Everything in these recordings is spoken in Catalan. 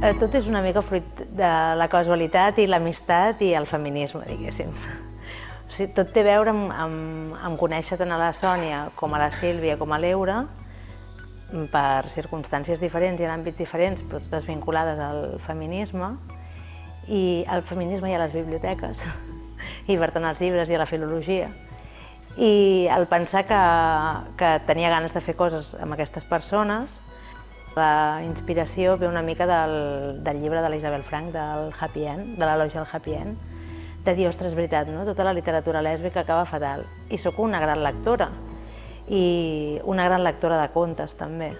Eh, tot és una mica fruit de la casualitat i l'amistat i el feminisme, diguéssim. O sigui, tot té a veure amb, amb, amb conèixer tant a la Sònia com a la Sílvia com a l'Eura per circumstàncies diferents i en àmbits diferents, però totes vinculades al feminisme, i al feminisme i a les biblioteques, i per tant als llibres i a la filologia. I el pensar que, que tenia ganes de fer coses amb aquestes persones, la inspiració ve una mica del, del llibre de l'Isabel Frank, del Happy End, de l'elogi al Happy End, de dir, ostres, veritat, no? tota la literatura lèsbica acaba fatal. I sóc una gran lectora, i una gran lectora de contes també.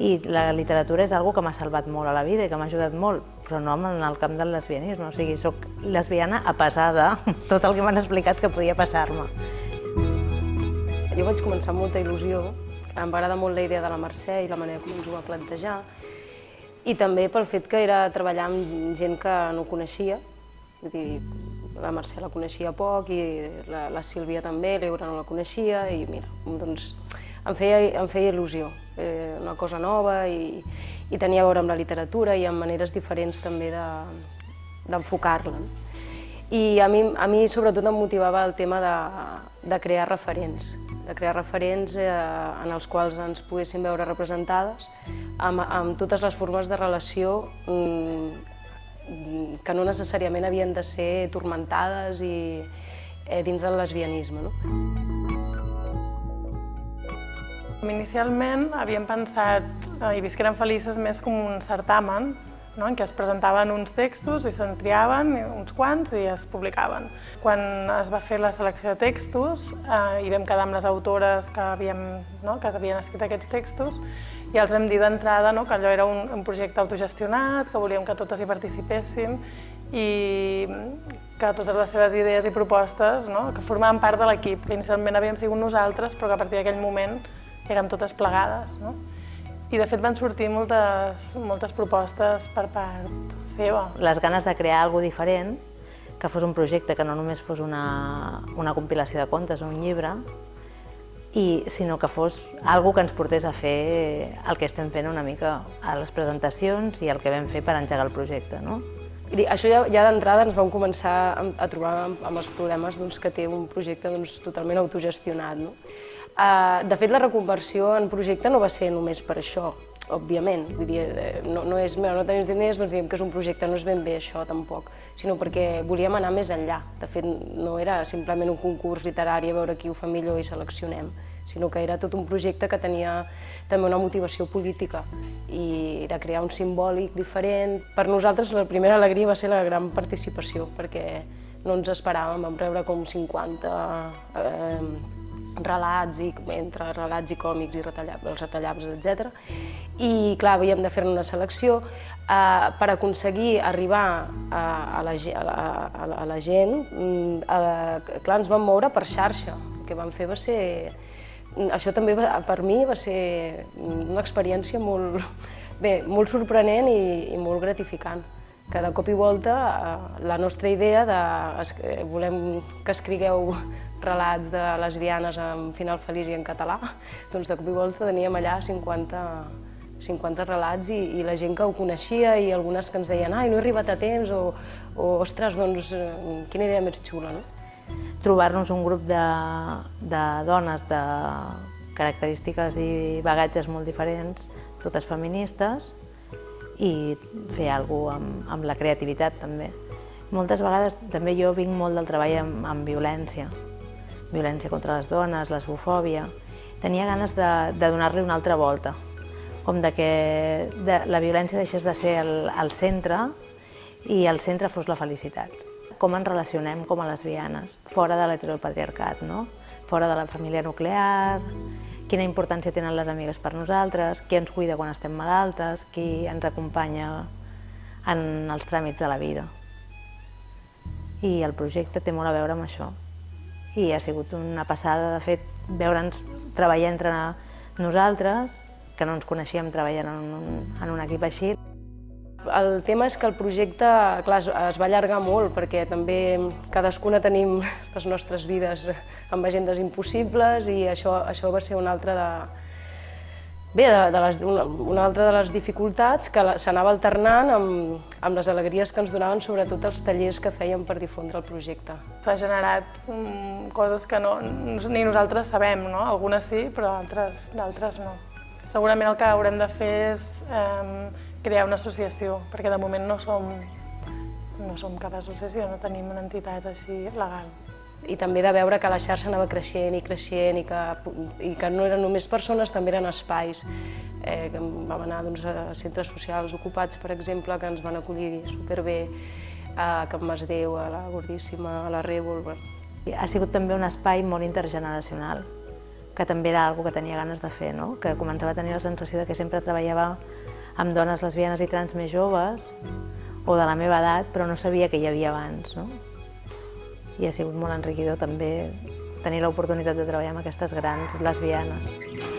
I la literatura és algo que m'ha salvat molt a la vida i que m'ha ajudat molt, però no en el camp del lesbianisme. O sigui, sóc lesbiana a pesar de tot el que m'han explicat que podia passar-me. Jo vaig començar amb molta il·lusió, em va agradar molt la idea de la Mercè i la manera com ens ho va plantejar, i també pel fet que era treballar amb gent que no coneixia, vull dir, la Mercè la coneixia poc i la, la Sílvia també, l'Eura no la coneixia i mira, doncs em feia, em feia il·lusió, eh, una cosa nova i, i tenia a veure amb la literatura i amb maneres diferents també d'enfocar-la. De, I a mi, a mi sobretot em motivava el tema de, de crear referents, de crear referents eh, en els quals ens poguéssim veure representades amb, amb totes les formes de relació mm, que no necessàriament havien de ser tormentades i eh, dins del lesbianisme. No? Inicialment havíem pensat eh, i visqueren felices més com un certamen, no? en què es presentaven uns textos i se'n triaven uns quants i es publicaven. Quan es va fer la selecció de textos eh, i vam quedar amb les autores que havien, no? que havien escrit aquests textos i els vam dir d'entrada no, que allò era un, un projecte autogestionat, que volíem que totes hi participessin i que totes les seves idees i propostes no, que formaven part de l'equip, que inicialment havíem sigut nosaltres, però que a partir d'aquell moment érem totes plegades. No? I de fet van sortir moltes, moltes propostes per part seva. Les ganes de crear alguna diferent, que fos un projecte que no només fos una, una compilació de contes o un llibre, i, sinó que fos algo que ens portés a fer el que estem fent una mica a les presentacions i el que vam fer per engegar el projecte. No? I això ja, ja d'entrada ens vam començar a, a trobar amb, amb els problemes doncs, que té un projecte doncs, totalment autogestionat. No? Uh, de fet, la reconversió en projecte no va ser només per això, òbviament. Vull dir, eh, no, no és, no tenim diners, doncs diem que és un projecte, no és ben bé això tampoc, sinó perquè volíem anar més enllà. De fet, no era simplement un concurs literari a veure qui ho fa millor i seleccionem, sinó que era tot un projecte que tenia també una motivació política i de crear un simbòlic diferent. Per nosaltres la primera alegria va ser la gran participació, perquè no ens esperàvem, vam rebre com 50 eh, relats, i, entre relats i còmics i retallab, els retallables, etc. I clar, havíem de fer una selecció eh, per aconseguir arribar a, a, la, a, la, a, la, gent. Mm, eh, clar, ens vam moure per xarxa. El que vam fer va ser això també per mi va ser una experiència molt, bé, molt sorprenent i, i molt gratificant. Que de cop i volta eh, la nostra idea de eh, volem que escrigueu relats de lesbianes amb final feliç i en català, doncs de cop i volta teníem allà 50, 50 relats i, i la gent que ho coneixia i algunes que ens deien ai, no he arribat a temps o, o ostres, doncs eh, quina idea més xula, no? trobar-nos un grup de, de dones de característiques i bagatges molt diferents, totes feministes, i fer alguna cosa amb, amb la creativitat també. Moltes vegades també jo vinc molt del treball amb, amb violència, violència contra les dones, l'esbofòbia. Tenia ganes de, de donar-li una altra volta, com de que de, la violència deixés de ser el, el centre i el centre fos la felicitat com ens relacionem com a lesbianes, fora de l'heteropatriarcat, no? fora de la família nuclear, quina importància tenen les amigues per nosaltres, qui ens cuida quan estem malaltes, qui ens acompanya en els tràmits de la vida. I el projecte té molt a veure amb això. I ha sigut una passada, de fet, veure'ns treballar entre nosaltres, que no ens coneixíem treballant en un, en un equip així. El tema és que el projecte clar, es va allargar molt perquè també cadascuna tenim les nostres vides amb agendes impossibles i això, això va ser un altre de, Bé, de, de les, una, una altra de les dificultats que s'anava alternant amb, amb les alegries que ens donaven sobretot els tallers que fèiem per difondre el projecte. S'ha generat um, coses que no, ni nosaltres sabem, no? algunes sí, però d'altres no. Segurament el que haurem de fer és um, crear una associació, perquè de moment no som, no som cap associació, no tenim una entitat així legal i també de veure que la xarxa anava creixent i creixent i que, i que no eren només persones, també eren espais. Eh, que vam anar doncs, a centres socials ocupats, per exemple, que ens van acollir superbé, a Can Masdeu, a la Gordíssima, a la Rèvol... Ha sigut també un espai molt intergeneracional, que també era algo que tenia ganes de fer, no? que començava a tenir la sensació de que sempre treballava amb dones lesbianes i trans més joves o de la meva edat, però no sabia que hi havia abans. No? i ha sigut molt enriquidor també tenir l'oportunitat de treballar amb aquestes grans lesbianes.